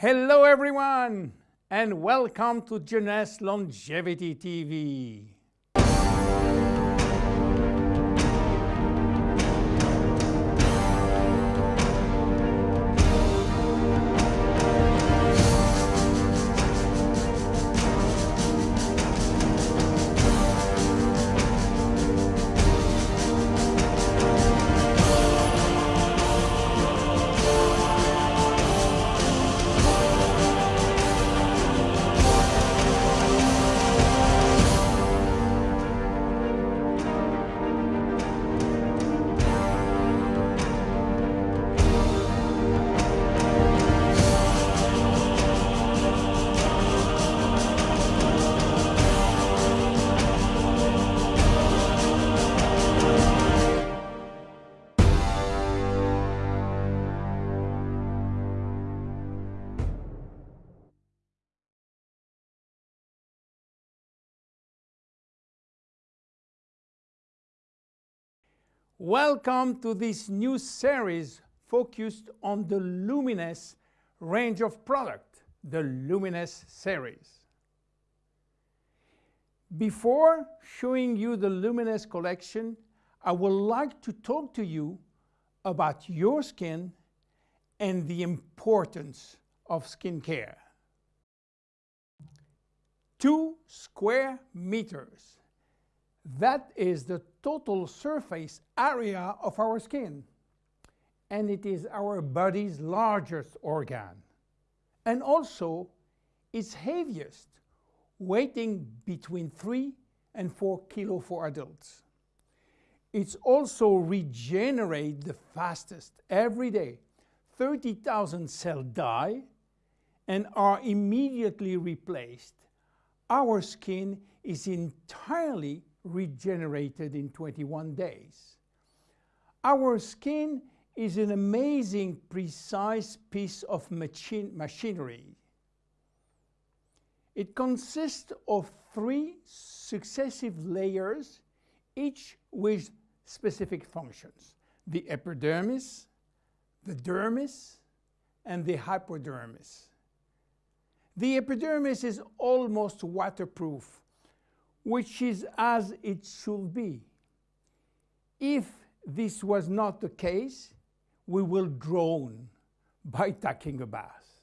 Hello everyone and welcome to Jeunesse Longevity TV. Welcome to this new series focused on the Luminesce range of product, the Luminesce series. Before showing you the Luminesce collection, I would like to talk to you about your skin and the importance of skincare. Two square meters that is the total surface area of our skin. And it is our body's largest organ. And also its heaviest, weighing between 3 and 4 kilo for adults. It's also regenerate the fastest every day. 30,000 cells die and are immediately replaced. Our skin is entirely regenerated in 21 days. Our skin is an amazing, precise piece of machine machinery. It consists of three successive layers, each with specific functions. The epidermis, the dermis, and the hypodermis. The epidermis is almost waterproof which is as it should be. If this was not the case, we will drown by taking a bath.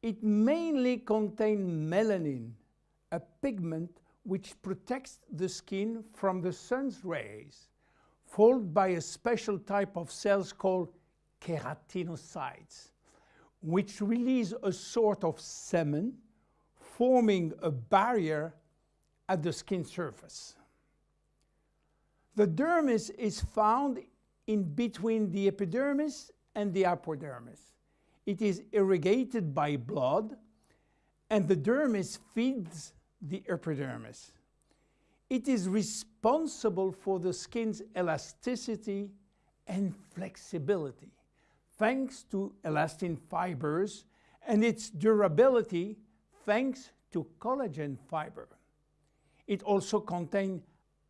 It mainly contains melanin, a pigment which protects the skin from the sun's rays, followed by a special type of cells called keratinocytes, which release a sort of semen, forming a barrier at the skin surface. The dermis is found in between the epidermis and the hypodermis. It is irrigated by blood and the dermis feeds the epidermis. It is responsible for the skin's elasticity and flexibility thanks to elastin fibers and its durability thanks to collagen fiber. It also contains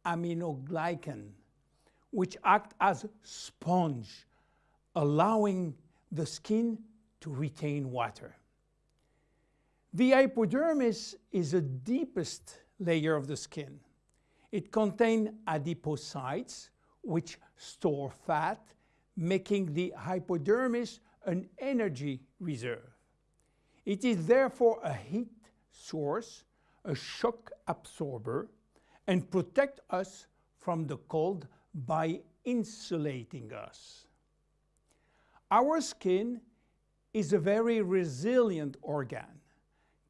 aminoglycan, which act as sponge, allowing the skin to retain water. The hypodermis is the deepest layer of the skin. It contains adipocytes, which store fat, making the hypodermis an energy reserve. It is therefore a heat source a shock absorber and protect us from the cold by insulating us. Our skin is a very resilient organ,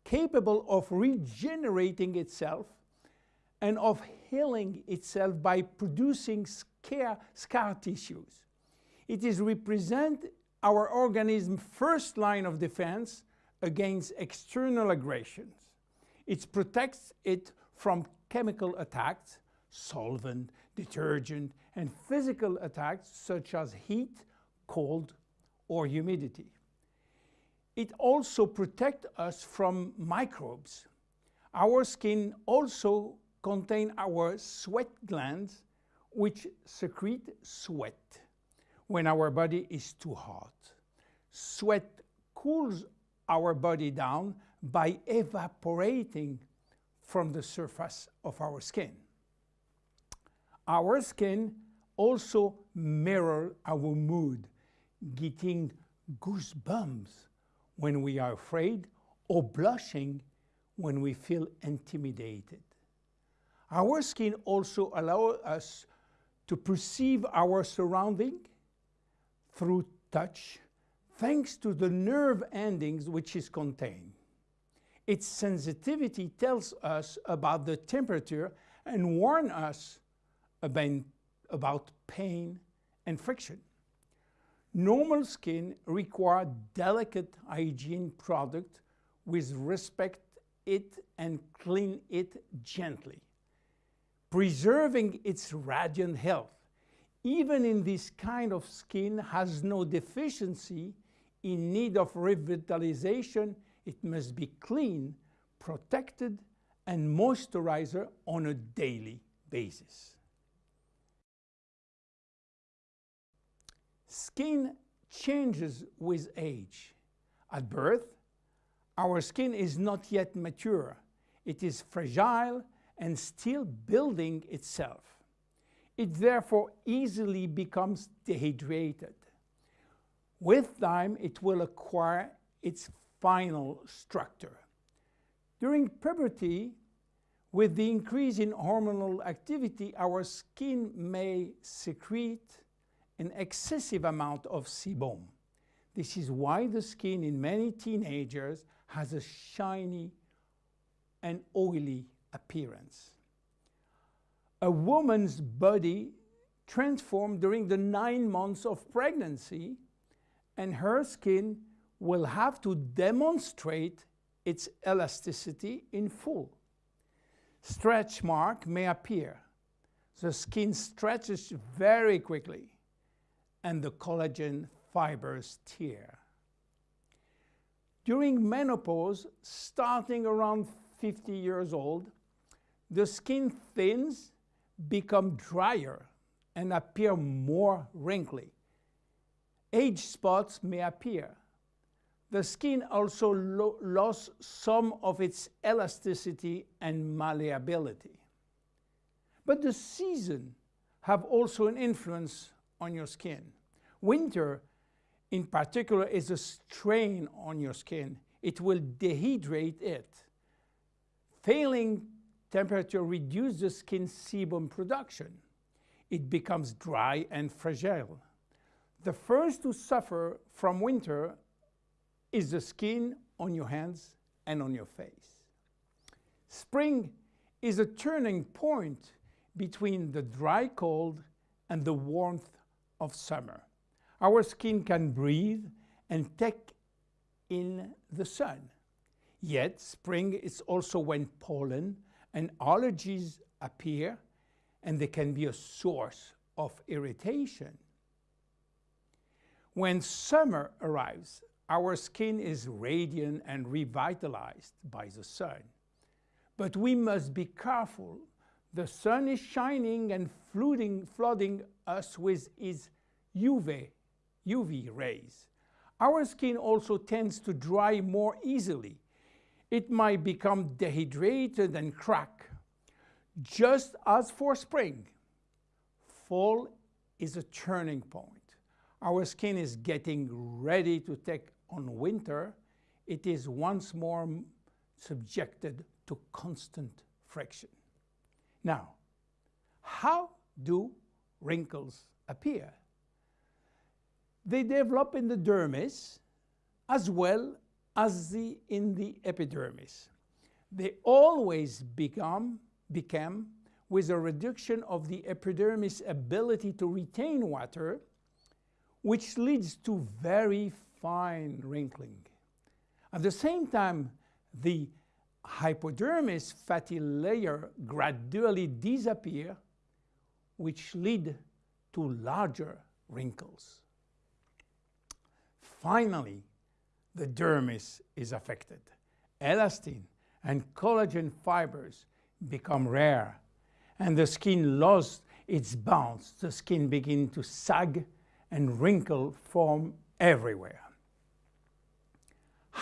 capable of regenerating itself and of healing itself by producing scar, scar tissues. It is represent our organism's first line of defense against external aggressions. It protects it from chemical attacks, solvent, detergent, and physical attacks such as heat, cold, or humidity. It also protects us from microbes. Our skin also contains our sweat glands, which secrete sweat when our body is too hot. Sweat cools our body down by evaporating from the surface of our skin. Our skin also mirror our mood, getting goosebumps when we are afraid or blushing when we feel intimidated. Our skin also allows us to perceive our surrounding through touch thanks to the nerve endings which is contained. Its sensitivity tells us about the temperature and warn us about, pain and friction. Normal skin requires delicate hygiene product with respect it and clean it gently, preserving its radiant health. Even in this kind of skin has no deficiency in need of revitalization, it must be clean, protected, and moisturizer on a daily basis. Skin changes with age. At birth, our skin is not yet mature. It is fragile and still building itself. It therefore easily becomes dehydrated. With time, it will acquire its final structure. During puberty, with the increase in hormonal activity, our skin may secrete an excessive amount of sebum. This is why the skin in many teenagers has a shiny and oily appearance. A woman's body transformed during the nine months of pregnancy and her skin will have to demonstrate its elasticity in full. Stretch mark may appear. The skin stretches very quickly and the collagen fibers tear. During menopause, starting around 50 years old, the skin thins, become drier, and appear more wrinkly. Age spots may appear. The skin also lo lost some of its elasticity and malleability. But the season have also an influence on your skin. Winter in particular is a strain on your skin. It will dehydrate it. Failing temperature reduces the skin sebum production. It becomes dry and fragile. The first to suffer from winter is the skin on your hands and on your face. Spring is a turning point between the dry cold and the warmth of summer. Our skin can breathe and take in the sun. Yet spring is also when pollen and allergies appear and they can be a source of irritation. When summer arrives, our skin is radiant and revitalized by the sun. But we must be careful. The sun is shining and flooding, flooding us with its UV UV rays. Our skin also tends to dry more easily. It might become dehydrated and crack. Just as for spring, fall is a turning point. Our skin is getting ready to take on winter. It is once more subjected to constant friction. Now, how do wrinkles appear? They develop in the dermis as well as the, in the epidermis. They always become, become with a reduction of the epidermis ability to retain water, which leads to very fine wrinkling. At the same time, the hypodermis fatty layer gradually disappear, which lead to larger wrinkles. Finally, the dermis is affected. Elastin and collagen fibers become rare and the skin loses its bounce. The skin begins to sag and wrinkle form everywhere.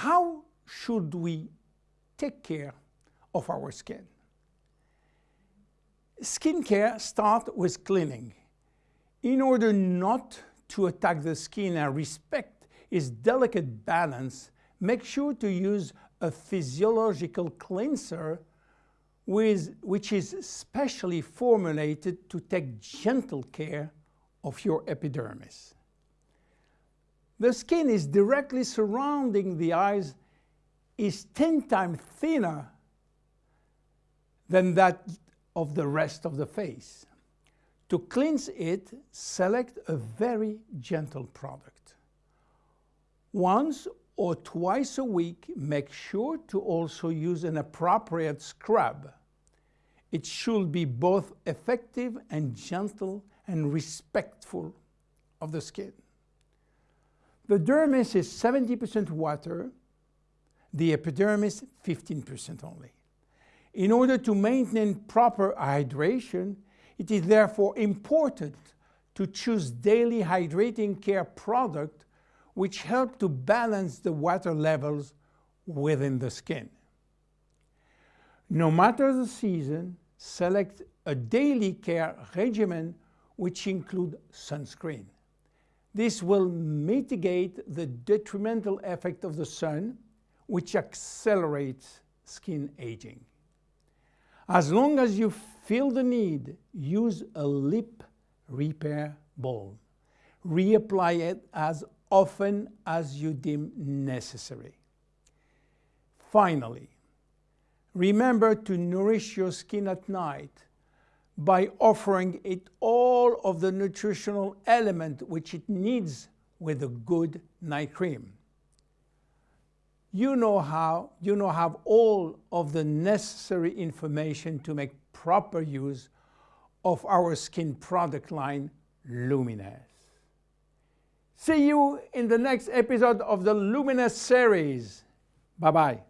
How should we take care of our skin? Skincare starts with cleaning. In order not to attack the skin and respect its delicate balance, make sure to use a physiological cleanser with, which is specially formulated to take gentle care of your epidermis. The skin is directly surrounding the eyes is 10 times thinner than that of the rest of the face. To cleanse it, select a very gentle product. Once or twice a week, make sure to also use an appropriate scrub. It should be both effective and gentle and respectful of the skin. The dermis is 70% water, the epidermis 15% only. In order to maintain proper hydration, it is therefore important to choose daily hydrating care product which help to balance the water levels within the skin. No matter the season, select a daily care regimen which include sunscreen. This will mitigate the detrimental effect of the sun, which accelerates skin aging. As long as you feel the need, use a lip repair balm. Reapply it as often as you deem necessary. Finally, remember to nourish your skin at night by offering it all of the nutritional element which it needs with a good night cream you know how you know have all of the necessary information to make proper use of our skin product line Luminesce. See you in the next episode of the Luminesce series. Bye-bye.